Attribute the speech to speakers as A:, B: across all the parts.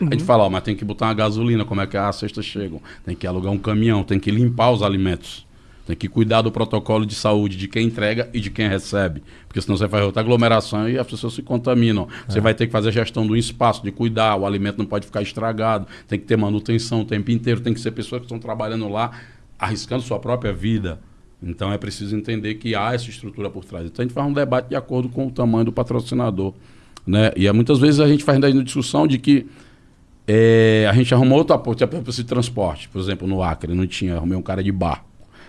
A: Uhum. A gente fala, ó, mas tem que botar uma gasolina, como é que as cestas chegam? Tem que alugar um caminhão, tem que limpar os alimentos. Tem que cuidar do protocolo de saúde de quem entrega e de quem recebe. Porque senão você faz outra aglomeração e as pessoas se contaminam. É. Você vai ter que fazer a gestão do espaço, de cuidar, o alimento não pode ficar estragado, tem que ter manutenção o tempo inteiro, tem que ser pessoas que estão trabalhando lá, arriscando sua própria vida. Então é preciso entender que há essa estrutura por trás. Então a gente faz um debate de acordo com o tamanho do patrocinador. Né? E é, muitas vezes a gente faz ainda discussão de que é, a gente arrumou outro apoio, tipo, esse transporte. Por exemplo, no Acre, não tinha, arrumei um cara de bar.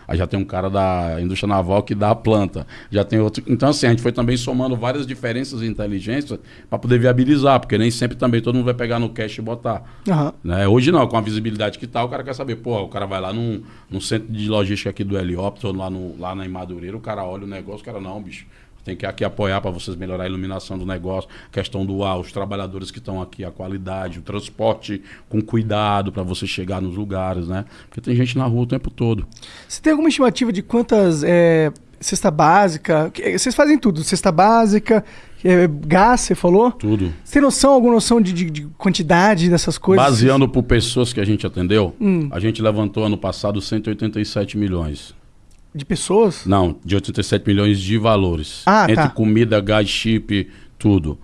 A: Aí já tem um cara da indústria naval que dá a planta. Já tem outro. Então, assim, a gente foi também somando várias diferenças de inteligência para poder viabilizar, porque nem sempre também todo mundo vai pegar no cash e botar. Uhum. Né? Hoje não, com a visibilidade que tá, o cara quer saber, pô, o cara vai lá num, num centro de logística aqui do Helióptero, lá, no, lá na Madureira, o cara olha o negócio, o cara, não, bicho tem que aqui apoiar para vocês melhorar a iluminação do negócio, questão do ar, os trabalhadores que estão aqui, a qualidade, o transporte com cuidado para você chegar nos lugares, né? Porque tem gente na rua o tempo todo.
B: Você tem alguma estimativa de quantas é, cesta básica? Vocês fazem tudo, cesta básica, é, gás, você falou?
A: Tudo.
B: Você tem noção, alguma noção de, de, de quantidade dessas coisas?
A: Baseando por pessoas que a gente atendeu, hum. a gente levantou ano passado 187 milhões.
B: De pessoas?
A: Não, de 87 milhões de valores.
B: Ah,
A: Entre
B: tá.
A: comida, gás, chip, tudo.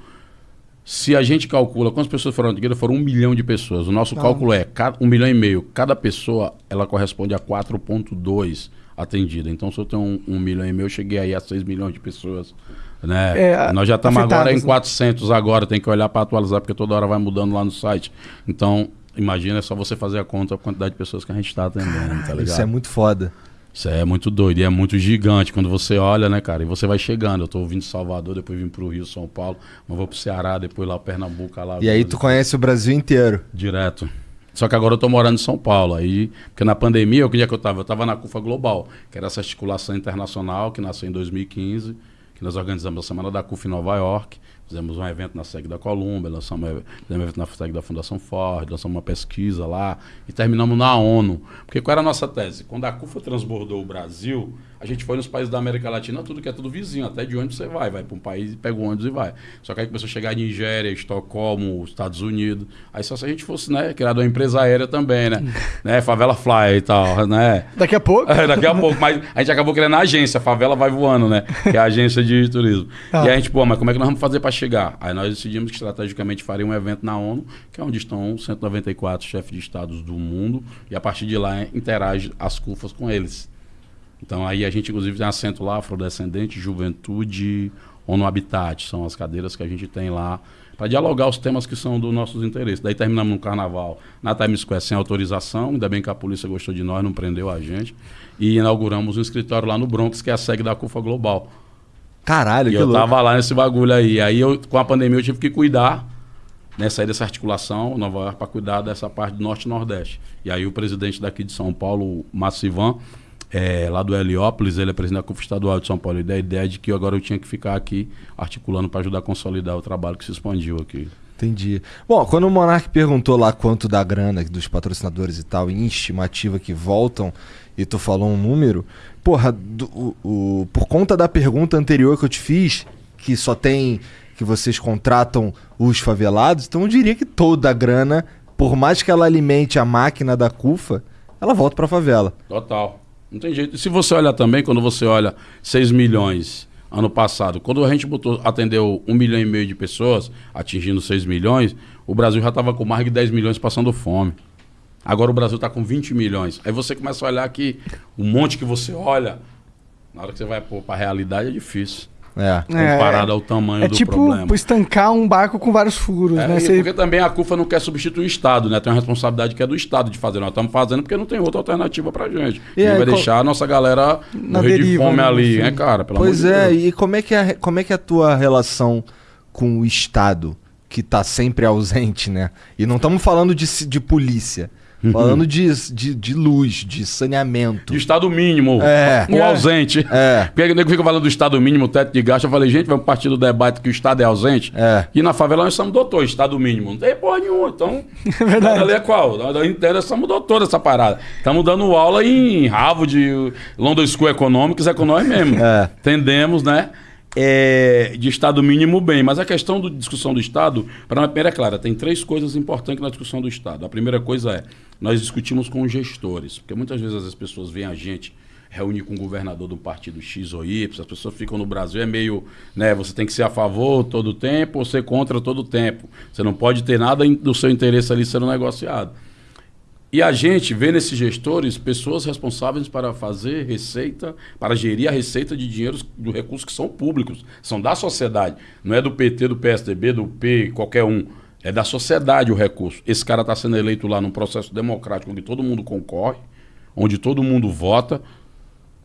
A: Se a gente calcula quantas pessoas foram atendidas, foram um milhão de pessoas. O nosso cálculo é um milhão e meio. Cada pessoa, ela corresponde a 4,2 atendida. Então, se eu tenho um, um, milhão e meio, eu cheguei aí a 6 milhões de pessoas. Né? É, Nós já estamos agora em 400 né? agora. Tem que olhar para atualizar, porque toda hora vai mudando lá no site. Então, imagina, é só você fazer a conta a quantidade de pessoas que a gente está atendendo, tá ligado?
C: Isso é muito foda.
A: Isso é muito doido e é muito gigante quando você olha, né, cara? E você vai chegando. Eu tô vindo de Salvador, depois vim pro Rio, São Paulo, mas vou pro Ceará, depois lá Pernambuco, lá.
C: E aí tu conhece o Brasil inteiro?
A: Direto. Só que agora eu tô morando em São Paulo. Aí, porque na pandemia, o que dia que eu tava? Eu tava na CUFA Global, que era essa articulação internacional que nasceu em 2015, que nós organizamos a Semana da CUFA em Nova York. Fizemos um evento na SEG da Colômbia, lançamos um evento na SEG da Fundação Ford, lançamos uma pesquisa lá e terminamos na ONU. Porque qual era a nossa tese? Quando a CUFA transbordou o Brasil, a gente foi nos países da América Latina, tudo que é tudo vizinho, até de onde você vai. Vai para um país, pega o ônibus e vai. Só que aí começou a chegar em Nigéria, Estocolmo, Estados Unidos. Aí só se a gente fosse, né, criado uma empresa aérea também, né? né? Favela Fly e tal, né?
B: Daqui a pouco.
A: É, daqui a pouco. Mas a gente acabou criando a agência, a Favela Vai Voando, né? Que é a agência de turismo. Ah. E aí a gente, pô, mas como é que nós vamos fazer para chegar? Aí nós decidimos que estrategicamente faria um evento na ONU, que é onde estão 194 chefes de estados do mundo. E a partir de lá interage as CUFAs com eles. Então aí a gente inclusive tem assento lá, afrodescendente, juventude, ONU Habitat, são as cadeiras que a gente tem lá para dialogar os temas que são dos nossos interesses. Daí terminamos no carnaval na Times Square sem autorização, ainda bem que a polícia gostou de nós, não prendeu a gente. E inauguramos um escritório lá no Bronx, que é a sede da CUFA Global.
C: Caralho,
A: e
C: que
A: eu
C: louco.
A: tava lá nesse bagulho aí. Aí eu, com a pandemia eu tive que cuidar né, sair dessa articulação Nova York para cuidar dessa parte do norte e nordeste. E aí o presidente daqui de São Paulo, Massivan, é, lá do Heliópolis, ele é presidente da CUF Estadual de São Paulo, e da ideia de que agora eu tinha que ficar aqui articulando para ajudar a consolidar o trabalho que se expandiu aqui.
C: Entendi. Bom, quando o Monark perguntou lá quanto da grana dos patrocinadores e tal, em estimativa que voltam, e tu falou um número, porra, do, o, o, por conta da pergunta anterior que eu te fiz, que só tem que vocês contratam os favelados, então eu diria que toda a grana, por mais que ela alimente a máquina da CUFA, ela volta para a favela.
A: Total. Não tem jeito. E se você olhar também, quando você olha 6 milhões ano passado, quando a gente botou, atendeu 1 milhão e meio de pessoas, atingindo 6 milhões, o Brasil já estava com mais de 10 milhões passando fome. Agora o Brasil está com 20 milhões. Aí você começa a olhar que um monte que você olha, na hora que você vai para a realidade é difícil.
C: É.
A: Comparado é, ao tamanho
B: é
A: do
B: tipo
A: problema.
B: tipo estancar um barco com vários furos,
A: é,
B: né?
A: Você... Porque também a CUFA não quer substituir o Estado, né? Tem uma responsabilidade que é do Estado de fazer. Nós estamos fazendo porque não tem outra alternativa pra gente. E aí, vai qual... deixar a nossa galera Na morrer deriva, de fome né? ali, né, cara?
C: Pelo pois é, de e como é, que é, como é que é a tua relação com o Estado, que está sempre ausente, né? E não estamos falando de, de polícia. Uhum. Falando de, de, de, luz, de saneamento.
A: De estado mínimo.
C: É.
A: O é. ausente.
C: É.
A: Porque o nego fica falando do estado mínimo, teto de gasto. Eu falei, gente, vamos partir do debate que o estado é ausente.
C: É.
A: E na favela nós somos doutor, estado mínimo. Não tem porra nenhuma. Então, é verdade. ali é qual? Nós inteira somos doutor dessa parada. Estamos dando aula em Harvard, London School Economics, é com nós mesmo.
C: É.
A: Entendemos, né? É, de Estado mínimo, bem. Mas a questão da discussão do Estado, para a primeira é clara, tem três coisas importantes na discussão do Estado. A primeira coisa é, nós discutimos com os gestores, porque muitas vezes as pessoas veem a gente reunir com o governador do partido X ou Y, as pessoas ficam no Brasil, é meio, né, você tem que ser a favor todo o tempo ou ser contra todo o tempo. Você não pode ter nada do seu interesse ali sendo negociado. E a gente vê nesses gestores pessoas responsáveis para fazer receita, para gerir a receita de dinheiros do recursos que são públicos, são da sociedade. Não é do PT, do PSDB, do P, qualquer um. É da sociedade o recurso. Esse cara está sendo eleito lá num processo democrático onde todo mundo concorre, onde todo mundo vota,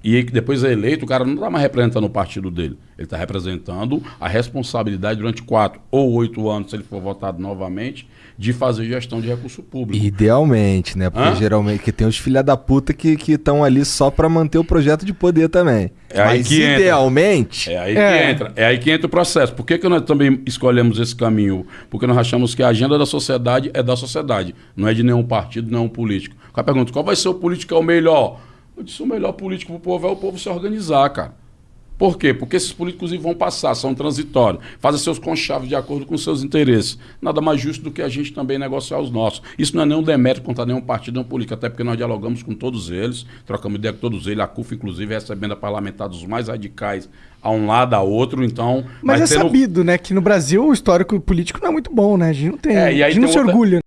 A: e depois é eleito, o cara não está mais representando o partido dele. Ele está representando a responsabilidade durante quatro ou oito anos, se ele for votado novamente, de fazer gestão de recurso público.
C: Idealmente, né? Porque
A: Hã?
C: geralmente que tem os filha da puta que estão ali só para manter o projeto de poder também.
A: É aí
C: Mas
A: que entra.
C: idealmente.
A: É aí
B: É.
A: que entra. É aí que entra o processo. Por que, que nós também escolhemos esse caminho? Porque nós achamos que a agenda da sociedade é da sociedade, não é de nenhum partido, nenhum político. O cara pergunta, qual vai ser o político que é o melhor? Eu disse, o melhor político pro povo é o povo se organizar, cara. Por quê? Porque esses políticos vão passar, são transitórios, fazem seus conchaves de acordo com seus interesses. Nada mais justo do que a gente também negociar os nossos. Isso não é nenhum demérito contra nenhum partido, nenhum político, até porque nós dialogamos com todos eles, trocamos ideia com todos eles, a CUF, inclusive, recebendo a parlamentar dos mais radicais a um lado, a outro, então...
B: Mas
A: vai
B: é
A: tendo-
B: sabido, né, que no Brasil o histórico político não é muito bom, né? A gente não tem.
A: É, e
B: a
A: aí
B: gente não se
A: outra-
B: orgulha.